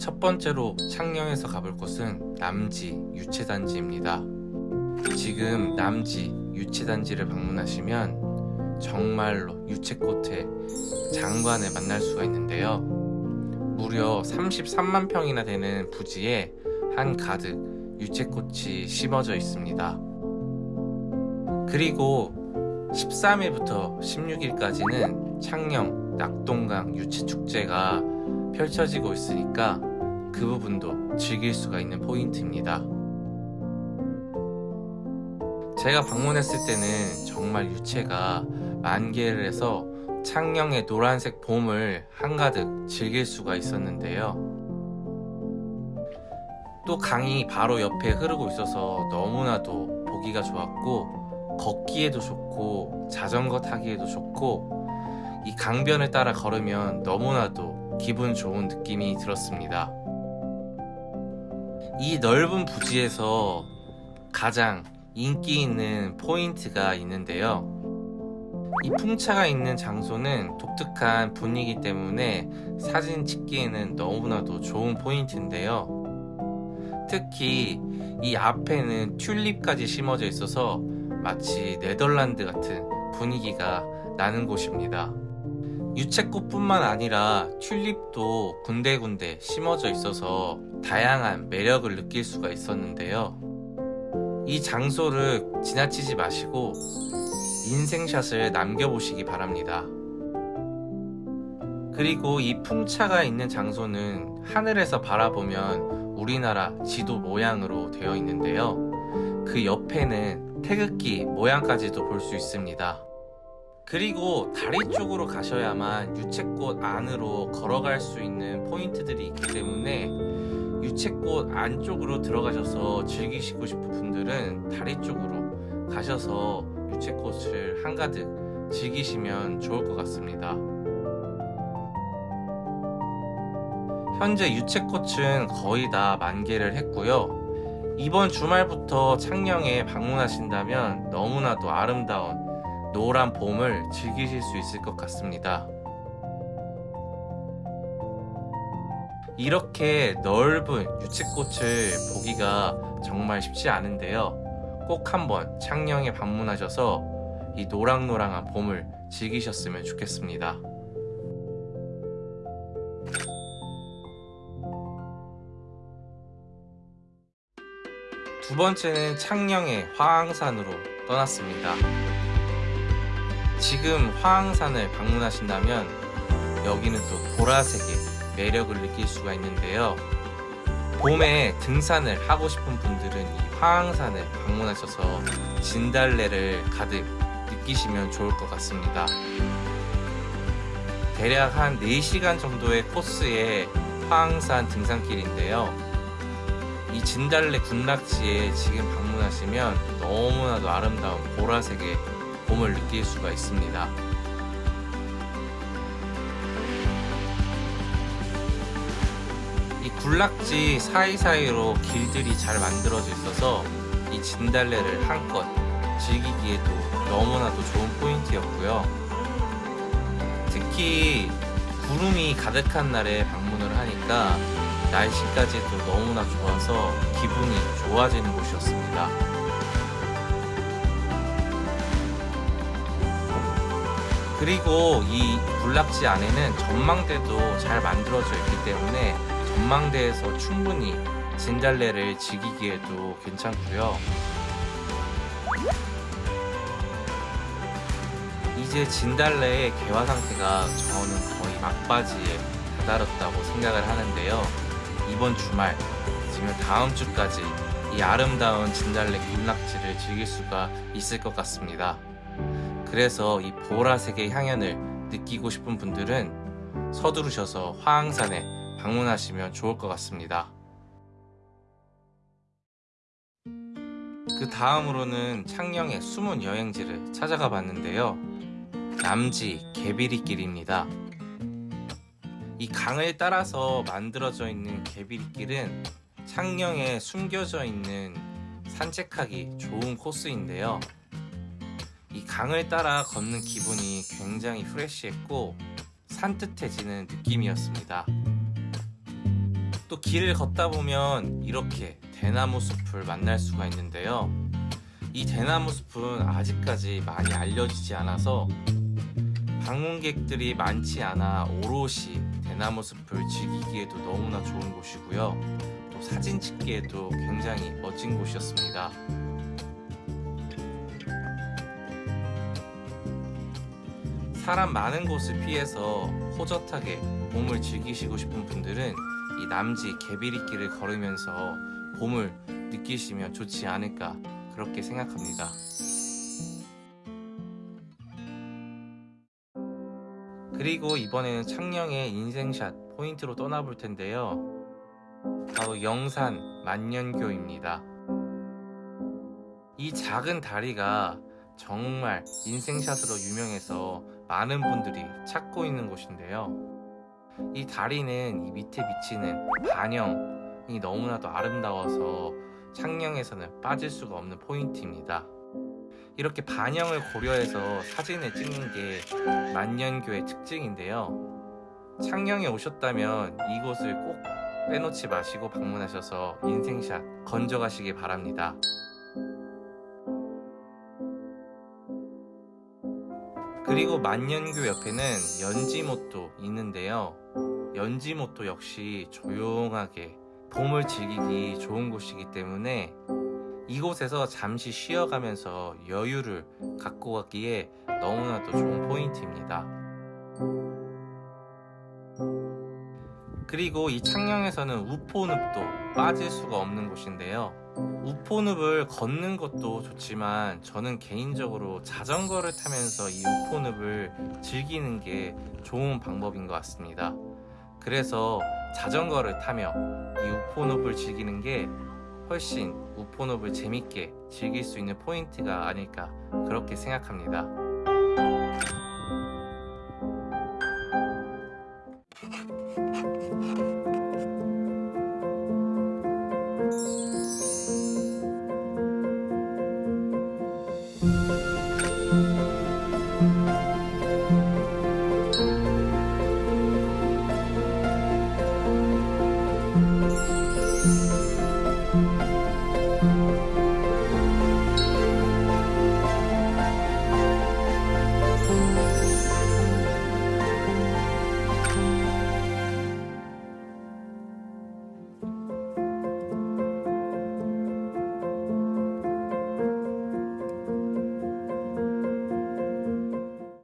첫 번째로 창녕에서 가볼 곳은 남지 유채단지입니다. 지금 남지 유채단지를 방문하시면 정말로 유채꽃의 장관을 만날 수가 있는데요. 무려 33만 평이나 되는 부지에 한 가득 유채꽃이 심어져 있습니다. 그리고 13일부터 16일까지는 창녕 낙동강 유채축제가 펼쳐지고 있으니까 그 부분도 즐길 수가 있는 포인트입니다. 제가 방문했을 때는 정말 유채가 만개를 해서 창녕의 노란색 봄을 한가득 즐길 수가 있었는데요. 또 강이 바로 옆에 흐르고 있어서 너무나도 보기가 좋았고 걷기에도 좋고 자전거 타기에도 좋고 이 강변을 따라 걸으면 너무나도 기분 좋은 느낌이 들었습니다. 이 넓은 부지에서 가장 인기 있는 포인트가 있는데요. 이 풍차가 있는 장소는 독특한 분위기 때문에 사진 찍기에는 너무나도 좋은 포인트인데요. 특히 이 앞에는 튤립까지 심어져 있어서 마치 네덜란드 같은 분위기가 나는 곳입니다. 유채꽃뿐만 아니라 튤립도 군데군데 심어져 있어서 다양한 매력을 느낄 수가 있었는데요. 이 장소를 지나치지 마시고 인생샷을 남겨보시기 바랍니다. 그리고 이 풍차가 있는 장소는 하늘에서 바라보면 우리나라 지도 모양으로 되어 있는데요. 그 옆에는 태극기 모양까지도 볼 수 있습니다. 그리고 다리 쪽으로 가셔야만 유채꽃 안으로 걸어갈 수 있는 포인트들이 있기 때문에 유채꽃 안쪽으로 들어가셔서 즐기시고 싶은 분들은 다리 쪽으로 가셔서 유채꽃을 한가득 즐기시면 좋을 것 같습니다. 현재 유채꽃은 거의 다 만개를 했고요. 이번 주말부터 창녕에 방문하신다면 너무나도 아름다운 노란 봄을 즐기실 수 있을 것 같습니다. 이렇게 넓은 유채꽃을 보기가 정말 쉽지 않은데요. 꼭 한번 창녕에 방문하셔서 이 노랑노랑한 봄을 즐기셨으면 좋겠습니다. 두 번째는 창녕의 화항산으로 떠났습니다. 지금 화항산을 방문하신다면 여기는 또 보라색의 매력을 느낄 수가 있는데요. 봄에 등산을 하고 싶은 분들은 이 화항산을 방문하셔서 진달래를 가득 느끼시면 좋을 것 같습니다. 대략 한 4시간 정도의 코스의 화항산 등산길인데요. 이 진달래 군락지에 지금 방문하시면 너무나도 아름다운 보라색의 봄을 느낄 수가 있습니다. 이 군락지 사이사이로 길들이 잘 만들어져 있어서 이 진달래를 한껏 즐기기에도 너무나도 좋은 포인트였고요. 특히 구름이 가득한 날에 방문을 하니까 날씨까지도 너무나 좋아서 기분이 좋아지는 곳이었습니다. 그리고 이 군락지 안에는 전망대도 잘 만들어져 있기 때문에 전망대에서 충분히 진달래를 즐기기에도 괜찮고요. 이제 진달래의 개화 상태가 저는 거의 막바지에 다다랐다고 생각을 하는데요. 이번 주말, 지금 다음 주까지 이 아름다운 진달래 군락지를 즐길 수가 있을 것 같습니다. 그래서 이 보라색의 향연을 느끼고 싶은 분들은 서두르셔서 화항산에 방문하시면 좋을 것 같습니다. 그 다음으로는 창녕의 숨은 여행지를 찾아가 봤는데요. 남지 개비리길입니다. 이 강을 따라서 만들어져 있는 개비리길은 창녕에 숨겨져 있는 산책하기 좋은 코스인데요. 이 강을 따라 걷는 기분이 굉장히 프레쉬했고 산뜻해지는 느낌이었습니다. 또 길을 걷다 보면 이렇게 대나무 숲을 만날 수가 있는데요. 이 대나무 숲은 아직까지 많이 알려지지 않아서 방문객들이 많지 않아 오롯이 대나무 숲을 즐기기에도 너무나 좋은 곳이고요. 또 사진 찍기에도 굉장히 멋진 곳이었습니다. 사람 많은 곳을 피해서 호젓하게 봄을 즐기시고 싶은 분들은 이 남지 개비리길을 걸으면서 봄을 느끼시면 좋지 않을까 그렇게 생각합니다. 그리고 이번에는 창녕의 인생샷 포인트로 떠나볼 텐데요. 바로 영산 만년교입니다. 이 작은 다리가 정말 인생샷으로 유명해서 많은 분들이 찾고 있는 곳인데요. 이 다리는 이 밑에 비치는 반영이 너무나도 아름다워서 창녕에서는 빠질 수가 없는 포인트입니다. 이렇게 반영을 고려해서 사진을 찍는 게 만년교의 특징인데요. 창녕에 오셨다면 이곳을 꼭 빼놓지 마시고 방문하셔서 인생샷 건져가시기 바랍니다. 그리고 만년교 옆에는 연지못도 있는데요. 연지못도 역시 조용하게 봄을 즐기기 좋은 곳이기 때문에 이곳에서 잠시 쉬어가면서 여유를 갖고 가기에 너무나도 좋은 포인트입니다. 그리고 이 창녕에서는 우포늪도 빠질 수가 없는 곳인데요. 우포늪을 걷는 것도 좋지만 저는 개인적으로 자전거를 타면서 이 우포늪을 즐기는 게 좋은 방법인 것 같습니다. 그래서 자전거를 타며 이 우포늪을 즐기는 게 훨씬 우포늪을 재밌게 즐길 수 있는 포인트가 아닐까 그렇게 생각합니다.